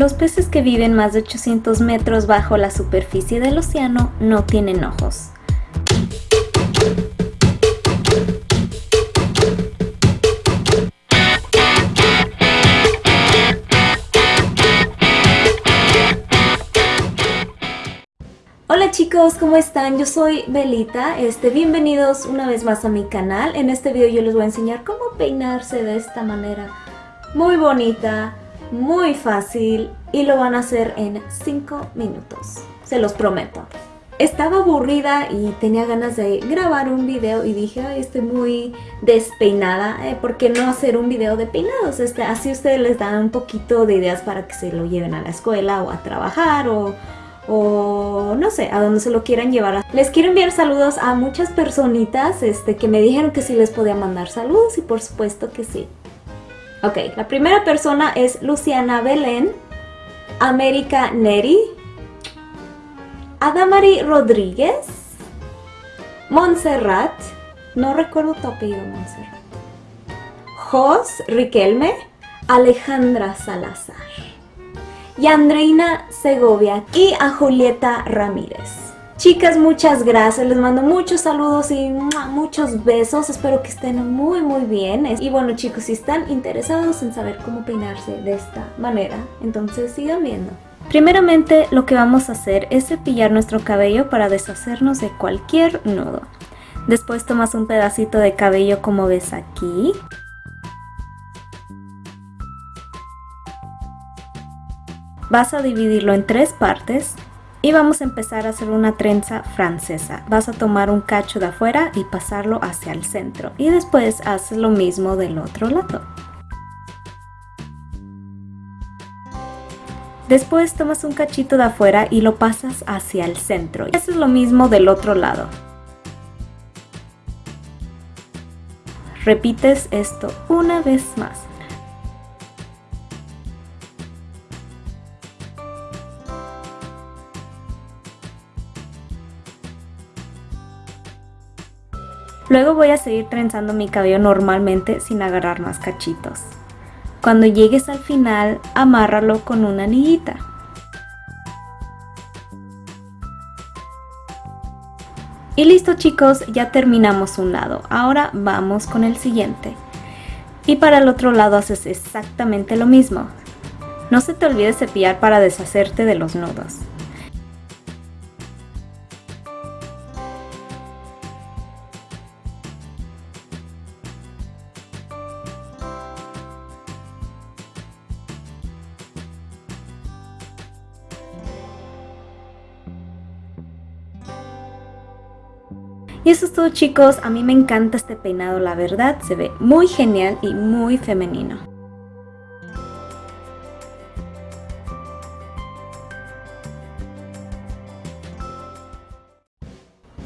Los peces que viven más de 800 metros bajo la superficie del océano no tienen ojos. Hola chicos, ¿cómo están? Yo soy Belita, este, bienvenidos una vez más a mi canal. En este video yo les voy a enseñar cómo peinarse de esta manera muy bonita, muy fácil y lo van a hacer en 5 minutos, se los prometo. Estaba aburrida y tenía ganas de grabar un video y dije, Ay, estoy muy despeinada, eh, ¿por qué no hacer un video de peinados? Este, así ustedes les dan un poquito de ideas para que se lo lleven a la escuela o a trabajar o, o no sé, a donde se lo quieran llevar. Les quiero enviar saludos a muchas personitas este, que me dijeron que sí les podía mandar saludos y por supuesto que sí. Ok, la primera persona es Luciana Belén, América Neri, Adamari Rodríguez, Montserrat, no recuerdo tu apellido Montserrat, Jos Riquelme, Alejandra Salazar, y Andreina Segovia y a Julieta Ramírez. Chicas, muchas gracias, les mando muchos saludos y muchos besos, espero que estén muy muy bien. Y bueno chicos, si están interesados en saber cómo peinarse de esta manera, entonces sigan viendo. Primeramente lo que vamos a hacer es cepillar nuestro cabello para deshacernos de cualquier nudo. Después tomas un pedacito de cabello como ves aquí. Vas a dividirlo en tres partes y vamos a empezar a hacer una trenza francesa. Vas a tomar un cacho de afuera y pasarlo hacia el centro. Y después haces lo mismo del otro lado. Después tomas un cachito de afuera y lo pasas hacia el centro. Y haces lo mismo del otro lado. Repites esto una vez más. Luego voy a seguir trenzando mi cabello normalmente sin agarrar más cachitos. Cuando llegues al final, amárralo con una anillita. Y listo chicos, ya terminamos un lado. Ahora vamos con el siguiente. Y para el otro lado haces exactamente lo mismo. No se te olvide cepillar para deshacerte de los nudos. Y eso es todo chicos, a mí me encanta este peinado, la verdad, se ve muy genial y muy femenino.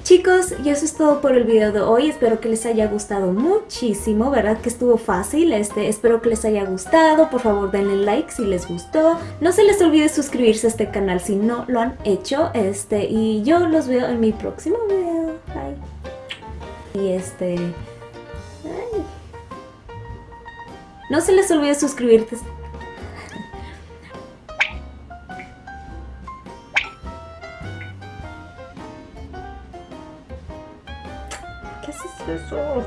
Chicos, y eso es todo por el video de hoy, espero que les haya gustado muchísimo, ¿verdad? Que estuvo fácil, este, espero que les haya gustado, por favor denle like si les gustó, no se les olvide suscribirse a este canal si no lo han hecho, este, y yo los veo en mi próximo video. Y este... No se les olvide suscribirte. ¿Qué es eso?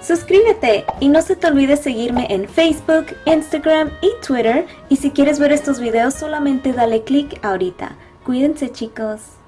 Suscríbete y no se te olvide seguirme en Facebook, Instagram y Twitter. Y si quieres ver estos videos solamente dale click ahorita. Cuídense chicos.